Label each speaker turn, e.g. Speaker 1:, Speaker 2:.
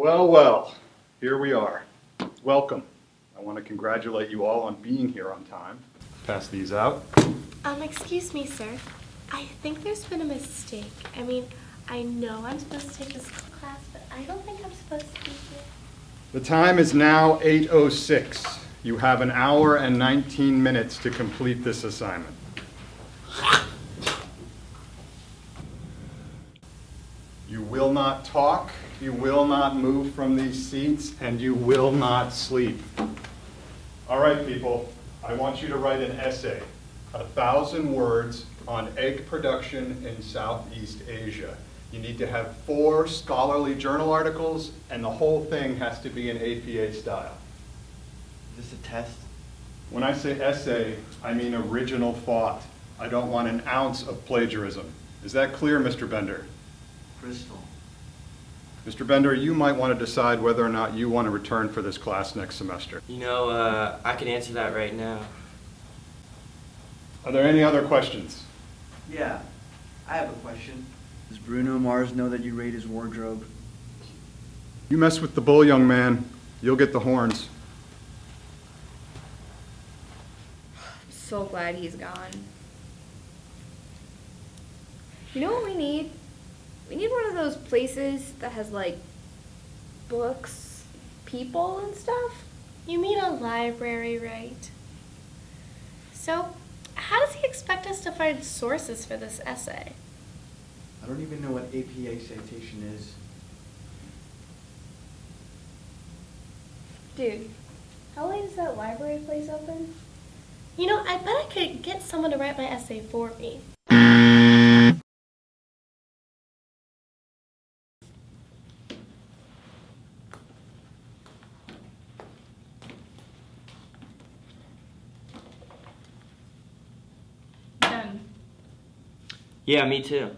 Speaker 1: Well, well, here we are. Welcome. I want to congratulate you all on being here on time. Pass these out.
Speaker 2: Um, excuse me, sir. I think there's been a mistake. I mean, I know I'm supposed to take this class, but I don't think I'm supposed to be here.
Speaker 1: The time is now 8:06. You have an hour and 19 minutes to complete this assignment. You will not talk, you will not move from these seats, and you will not sleep. All right, people, I want you to write an essay, a thousand words on egg production in Southeast Asia. You need to have four scholarly journal articles, and the whole thing has to be in APA style.
Speaker 3: Is this a test?
Speaker 1: When I say essay, I mean original thought. I don't want an ounce of plagiarism. Is that clear, Mr. Bender?
Speaker 3: Crystal.
Speaker 1: Mr. Bender, you might want to decide whether or not you want to return for this class next semester.
Speaker 4: You know, uh, I can answer that right now.
Speaker 1: Are there any other questions?
Speaker 3: Yeah, I have a question. Does Bruno Mars know that you raid his wardrobe?
Speaker 1: You mess with the bull, young man, you'll get the horns.
Speaker 5: I'm so glad he's gone. You know what we need? We need one of those places that has like books, people, and stuff.
Speaker 2: You mean a library, right? So, how does he expect us to find sources for this essay?
Speaker 3: I don't even know what APA citation is.
Speaker 5: Dude, how late is that library place open?
Speaker 2: You know, I bet I could get someone to write my essay for me.
Speaker 4: Yeah, me too.